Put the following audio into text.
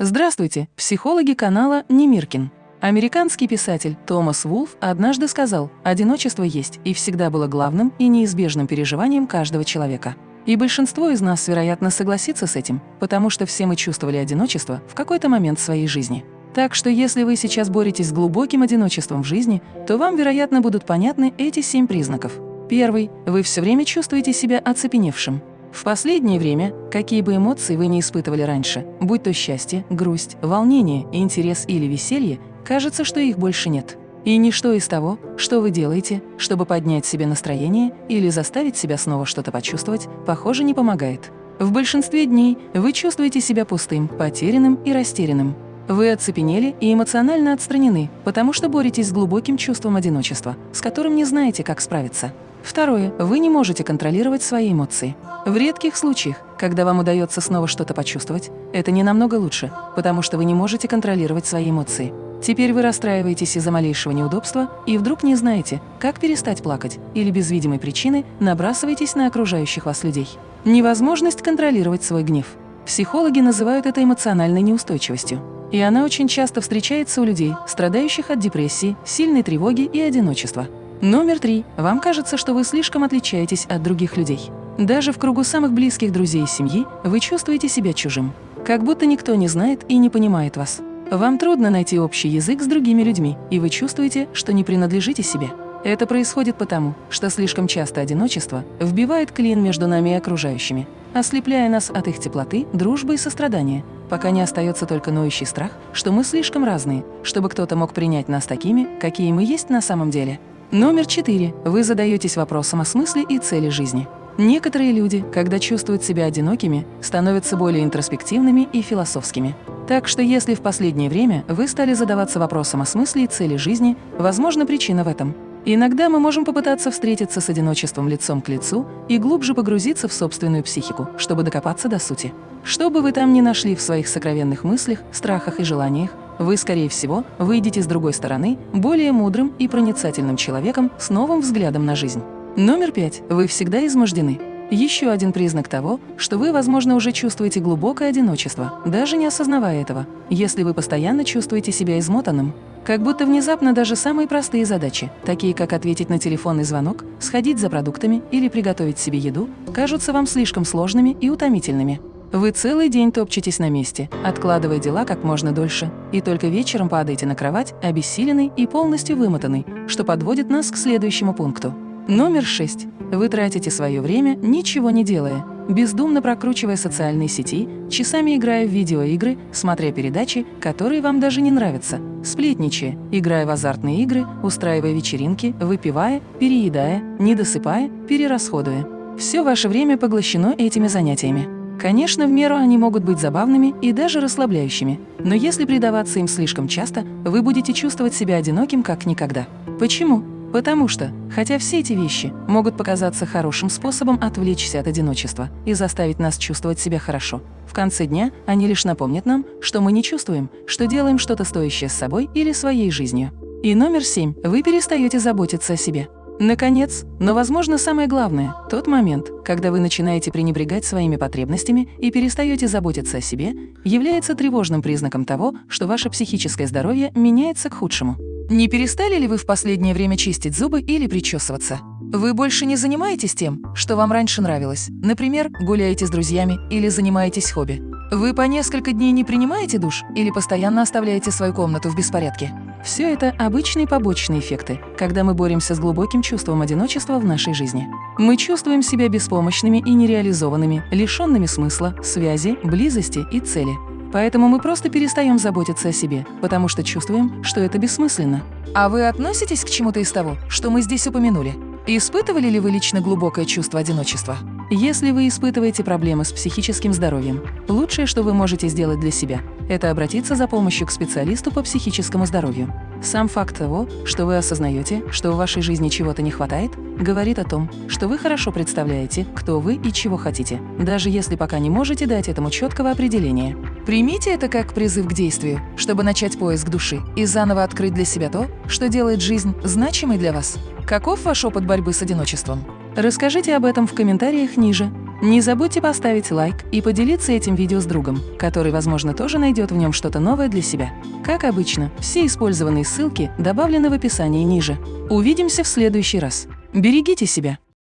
Здравствуйте, психологи канала Немиркин. Американский писатель Томас Вулф однажды сказал, одиночество есть и всегда было главным и неизбежным переживанием каждого человека. И большинство из нас, вероятно, согласится с этим, потому что все мы чувствовали одиночество в какой-то момент своей жизни. Так что если вы сейчас боретесь с глубоким одиночеством в жизни, то вам, вероятно, будут понятны эти семь признаков. Первый – вы все время чувствуете себя оцепеневшим. В последнее время, какие бы эмоции вы не испытывали раньше, будь то счастье, грусть, волнение, интерес или веселье, кажется, что их больше нет. И ничто из того, что вы делаете, чтобы поднять себе настроение или заставить себя снова что-то почувствовать, похоже, не помогает. В большинстве дней вы чувствуете себя пустым, потерянным и растерянным. Вы оцепенели и эмоционально отстранены, потому что боретесь с глубоким чувством одиночества, с которым не знаете, как справиться. Второе. Вы не можете контролировать свои эмоции. В редких случаях, когда вам удается снова что-то почувствовать, это не намного лучше, потому что вы не можете контролировать свои эмоции. Теперь вы расстраиваетесь из-за малейшего неудобства и вдруг не знаете, как перестать плакать, или без видимой причины набрасываетесь на окружающих вас людей. Невозможность контролировать свой гнев. Психологи называют это эмоциональной неустойчивостью. И она очень часто встречается у людей, страдающих от депрессии, сильной тревоги и одиночества. Номер три. Вам кажется, что вы слишком отличаетесь от других людей. Даже в кругу самых близких друзей и семьи вы чувствуете себя чужим. Как будто никто не знает и не понимает вас. Вам трудно найти общий язык с другими людьми, и вы чувствуете, что не принадлежите себе. Это происходит потому, что слишком часто одиночество вбивает клин между нами и окружающими, ослепляя нас от их теплоты, дружбы и сострадания, пока не остается только ноющий страх, что мы слишком разные, чтобы кто-то мог принять нас такими, какие мы есть на самом деле. Номер четыре. Вы задаетесь вопросом о смысле и цели жизни. Некоторые люди, когда чувствуют себя одинокими, становятся более интроспективными и философскими. Так что если в последнее время вы стали задаваться вопросом о смысле и цели жизни, возможно, причина в этом. Иногда мы можем попытаться встретиться с одиночеством лицом к лицу и глубже погрузиться в собственную психику, чтобы докопаться до сути. Что бы вы там ни нашли в своих сокровенных мыслях, страхах и желаниях, вы, скорее всего, выйдете с другой стороны более мудрым и проницательным человеком с новым взглядом на жизнь. Номер пять. Вы всегда измождены. Еще один признак того, что вы, возможно, уже чувствуете глубокое одиночество, даже не осознавая этого, если вы постоянно чувствуете себя измотанным. Как будто внезапно даже самые простые задачи, такие как ответить на телефонный звонок, сходить за продуктами или приготовить себе еду, кажутся вам слишком сложными и утомительными. Вы целый день топчетесь на месте, откладывая дела как можно дольше, и только вечером падаете на кровать, обессиленный и полностью вымотанный, что подводит нас к следующему пункту. Номер 6. Вы тратите свое время, ничего не делая, бездумно прокручивая социальные сети, часами играя в видеоигры, смотря передачи, которые вам даже не нравятся, сплетничая, играя в азартные игры, устраивая вечеринки, выпивая, переедая, недосыпая, перерасходуя. Все ваше время поглощено этими занятиями. Конечно, в меру они могут быть забавными и даже расслабляющими, но если предаваться им слишком часто, вы будете чувствовать себя одиноким как никогда. Почему? Потому что, хотя все эти вещи могут показаться хорошим способом отвлечься от одиночества и заставить нас чувствовать себя хорошо, в конце дня они лишь напомнят нам, что мы не чувствуем, что делаем что-то стоящее с собой или своей жизнью. И номер семь. Вы перестаете заботиться о себе. Наконец, но, возможно, самое главное – тот момент, когда вы начинаете пренебрегать своими потребностями и перестаете заботиться о себе, является тревожным признаком того, что ваше психическое здоровье меняется к худшему. Не перестали ли вы в последнее время чистить зубы или причесываться? Вы больше не занимаетесь тем, что вам раньше нравилось, например, гуляете с друзьями или занимаетесь хобби. Вы по несколько дней не принимаете душ или постоянно оставляете свою комнату в беспорядке. Все это обычные побочные эффекты, когда мы боремся с глубоким чувством одиночества в нашей жизни. Мы чувствуем себя беспомощными и нереализованными, лишенными смысла, связи, близости и цели. Поэтому мы просто перестаем заботиться о себе, потому что чувствуем, что это бессмысленно. А вы относитесь к чему-то из того, что мы здесь упомянули? Испытывали ли вы лично глубокое чувство одиночества? Если вы испытываете проблемы с психическим здоровьем, лучшее, что вы можете сделать для себя, это обратиться за помощью к специалисту по психическому здоровью. Сам факт того, что вы осознаете, что в вашей жизни чего-то не хватает, говорит о том, что вы хорошо представляете, кто вы и чего хотите, даже если пока не можете дать этому четкого определения. Примите это как призыв к действию, чтобы начать поиск души и заново открыть для себя то, что делает жизнь значимой для вас. Каков ваш опыт борьбы с одиночеством? Расскажите об этом в комментариях ниже. Не забудьте поставить лайк и поделиться этим видео с другом, который, возможно, тоже найдет в нем что-то новое для себя. Как обычно, все использованные ссылки добавлены в описании ниже. Увидимся в следующий раз. Берегите себя!